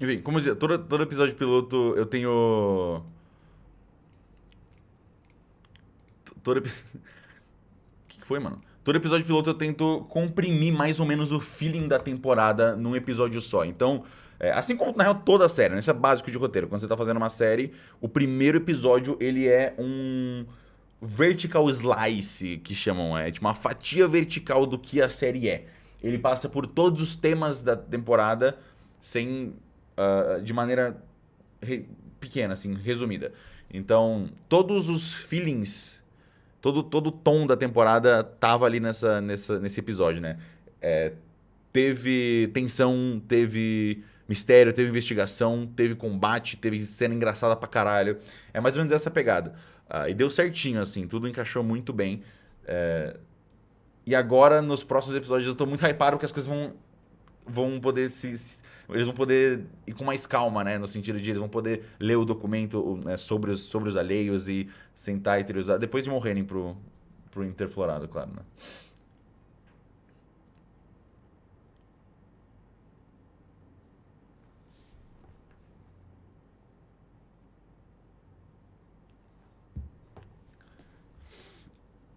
Enfim, como eu dizia, todo, todo episódio piloto eu tenho. Todo. O que que foi, mano? Todo episódio piloto eu tento comprimir mais ou menos o feeling da temporada num episódio só. Então, é, assim como na real toda a série, né? Isso é básico de roteiro. Quando você tá fazendo uma série, o primeiro episódio ele é um vertical slice, que chamam, é tipo uma fatia vertical do que a série é. Ele passa por todos os temas da temporada sem ah, de maneira pequena, assim, resumida. Então, todos os feelings, todo, todo o tom da temporada tava ali nessa, nessa, nesse episódio, né? É, teve tensão, teve mistério, teve investigação, teve combate, teve cena engraçada pra caralho. É mais ou menos essa pegada. Ah, e deu certinho, assim, tudo encaixou muito bem. É, E agora, nos próximos episódios, eu tô muito hypado porque as coisas vão, vão poder se. Eles vão poder ir com mais calma, né? No sentido de eles vão poder ler o documento né, sobre, os, sobre os alheios e sentar e teorizar. Depois de morrerem pro, pro Interflorado, claro, né?